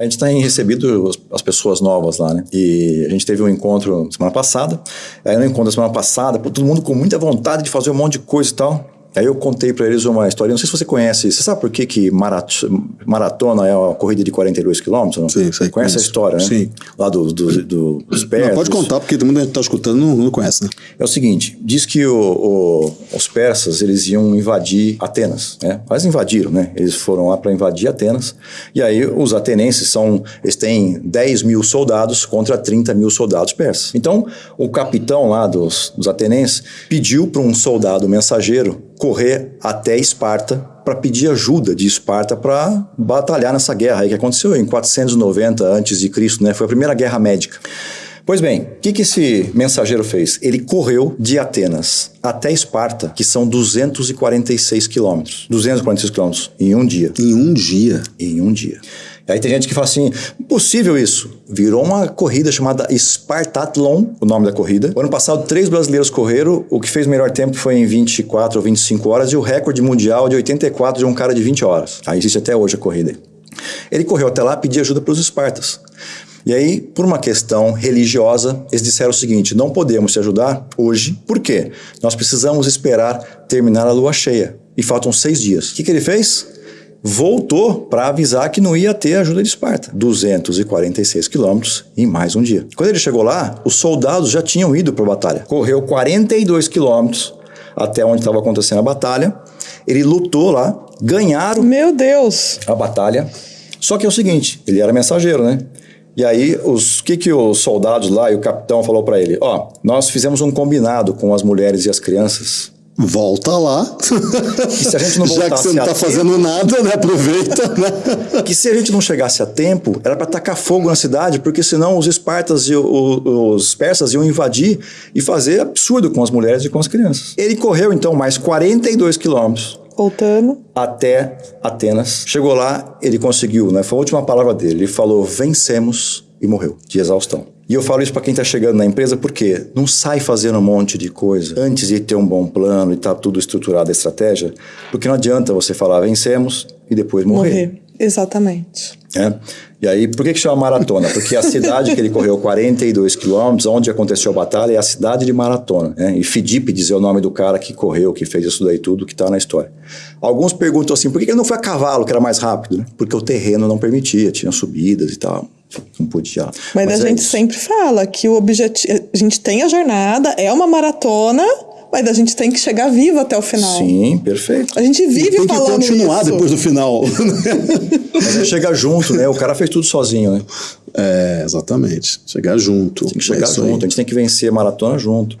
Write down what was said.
A gente tem recebido as pessoas novas lá, né? E a gente teve um encontro semana passada. Aí no encontro semana passada, todo mundo com muita vontade de fazer um monte de coisa e tal. Aí eu contei para eles uma história, não sei se você conhece, você sabe por que, que maratona é uma corrida de 42 quilômetros? Sim, sei. Conhece a história, né? Sim. Lá do, do, do, dos persas. Não, pode contar, porque todo mundo que está escutando não, não conhece, né? É o seguinte, diz que o, o, os persas, eles iam invadir Atenas, né? Mas invadiram, né? Eles foram lá para invadir Atenas, e aí os atenenses são, eles têm 10 mil soldados contra 30 mil soldados persas. Então, o capitão lá dos, dos atenenses pediu para um soldado mensageiro correr até Esparta para pedir ajuda de Esparta para batalhar nessa guerra aí que aconteceu em 490 a.C., né? Foi a primeira guerra médica. Pois bem, o que, que esse mensageiro fez? Ele correu de Atenas até Esparta, que são 246 quilômetros. 246 quilômetros em um dia. Em um dia? Em um dia. Aí tem gente que fala assim, impossível isso. Virou uma corrida chamada Spartathlon, o nome da corrida. O ano passado, três brasileiros correram. O que fez o melhor tempo foi em 24 ou 25 horas e o recorde mundial de 84 de um cara de 20 horas. Aí existe até hoje a corrida. Ele correu até lá pedir ajuda para os espartas. E aí, por uma questão religiosa, eles disseram o seguinte: não podemos te ajudar hoje, por quê? Nós precisamos esperar terminar a lua cheia. E faltam seis dias. O que, que ele fez? Voltou para avisar que não ia ter ajuda de Esparta. 246 quilômetros em mais um dia. Quando ele chegou lá, os soldados já tinham ido para a batalha. Correu 42 quilômetros até onde estava acontecendo a batalha. Ele lutou lá, ganharam. Meu Deus! A batalha. Só que é o seguinte, ele era mensageiro, né? E aí, os que que os soldados lá e o capitão falou para ele? Ó, nós fizemos um combinado com as mulheres e as crianças volta lá. Que se a gente não Já que você não está fazendo nada, né? Aproveita, né? Que se a gente não chegasse a tempo, era para tacar fogo na cidade, porque senão os espartas e o, os persas iam invadir e fazer absurdo com as mulheres e com as crianças. Ele correu então mais 42 quilômetros voltando até Atenas. Chegou lá, ele conseguiu, né? Foi a última palavra dele. Ele falou: "Vencemos" e morreu de exaustão. E eu falo isso para quem está chegando na empresa porque não sai fazendo um monte de coisa antes de ter um bom plano e tá tudo estruturado a estratégia, porque não adianta você falar vencemos e depois morrer. Morrer, exatamente. É? E aí, por que, que chama maratona? Porque a cidade que ele correu 42 quilômetros, onde aconteceu a batalha, é a cidade de Maratona. Né? E Fidípides é o nome do cara que correu, que fez isso daí tudo, que está na história. Alguns perguntam assim, por que ele não foi a cavalo, que era mais rápido? Né? Porque o terreno não permitia, tinha subidas e tal não podia. Mas, Mas a é gente isso. sempre fala que o objetivo. A gente tem a jornada, é uma maratona, mas a gente tem que chegar vivo até o final. Sim, perfeito. A gente vive tem falando Tem que continuar isso. depois do final. Mas é chegar junto, né? O cara fez tudo sozinho, né? É, exatamente. Chegar junto. Tem que chegar é junto. Aí. A gente tem que vencer a maratona junto.